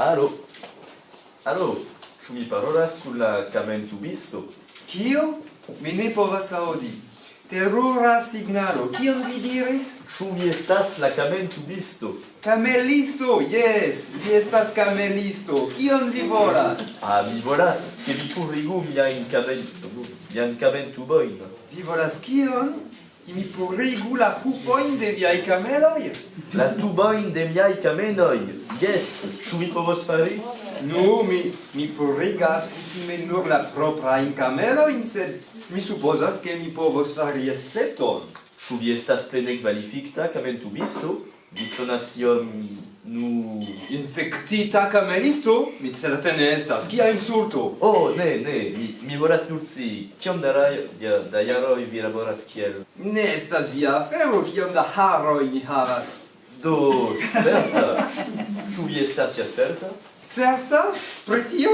Alo. Alo. Ĉu mi parolas kun la kamentubisto? Kio? Mi ne povas aŭdi. Terura signalo. Kion vi diris? Ĉu vi estas la kamentubisto? Camelisto, yes, vi estas camelisto. Kion vi volas? Ah, mi volas, ke vi purigu miajn kamen... mian kamentuboin. Vi volas kion? mi purigu la pupoin de viai cameloi. La tuboin de viai cameloi. Yes, ĉu vi povos fari? Nu, mi, mi purigas kutime nur la proprain cameloin, sed mi supposas che mi povos fari escepton. Ĉu vi estas plene kvalifikta kamentubisto? dissonation nu infectita cameristo? Mi certe estas. Kia insulto? Oh ne ne mi mi volas nur ci kiom da rajo da, da jaroj vi laboras kiel? Ne estas via afero. Kiom da haroj ni havas? Do sperta. Ĉu vi estas ja sperta? Certa? Pri tio?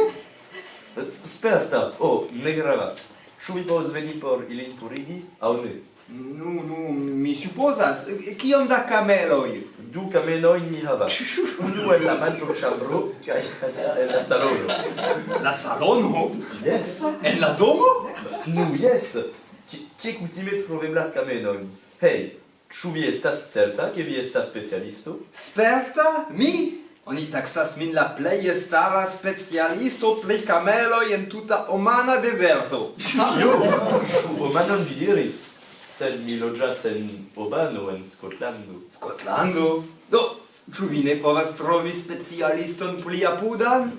Eh, sperta. Oh ne gravas. Ĉu vi povas veni por ilin purigi aŭ ne? Nu, nu, mi supposas. Kiom da kameloj? Du kameloj ni havas. Unu en la manĝo ĉambro kaj en la salono. La salono? Yes. En la domo? Nu, yes. Kie kutime troveblas kameloj? Hej, ĉu vi estas certa ke vi estas specialisto? Sperta? Mi? Oni taxas min la plej stara specialisto pri kameloj en tuta omana deserto. Jo, ĉu omanon vi diris, sed mi loĝas en Obano, en Skotlando. Skotlando? Do, ĉu vi ne povas trovi specialiston pli apudan?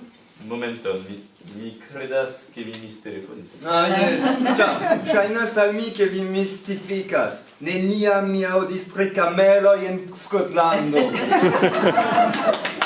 Momenton, mi, mi credas che vi mistelefonis. Ah, yes. Cia, shainas al mi che vi mistificas. Neniam mi audis pre cameloi en Scotlando.